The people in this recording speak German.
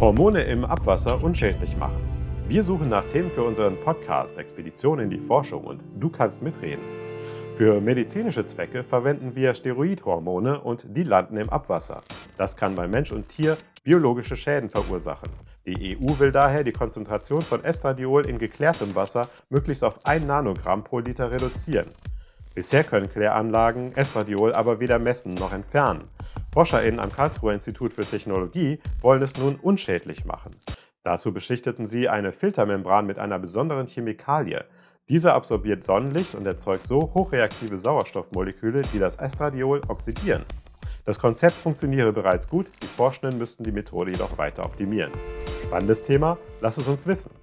Hormone im Abwasser unschädlich machen. Wir suchen nach Themen für unseren Podcast Expedition in die Forschung und du kannst mitreden. Für medizinische Zwecke verwenden wir Steroidhormone und die landen im Abwasser. Das kann bei Mensch und Tier biologische Schäden verursachen. Die EU will daher die Konzentration von Estradiol in geklärtem Wasser möglichst auf 1 Nanogramm pro Liter reduzieren. Bisher können Kläranlagen Estradiol aber weder messen noch entfernen. ForscherInnen am Karlsruher Institut für Technologie wollen es nun unschädlich machen. Dazu beschichteten sie eine Filtermembran mit einer besonderen Chemikalie. Diese absorbiert Sonnenlicht und erzeugt so hochreaktive Sauerstoffmoleküle, die das Estradiol oxidieren. Das Konzept funktioniere bereits gut, die Forschenden müssten die Methode jedoch weiter optimieren. Spannendes Thema? Lass es uns wissen!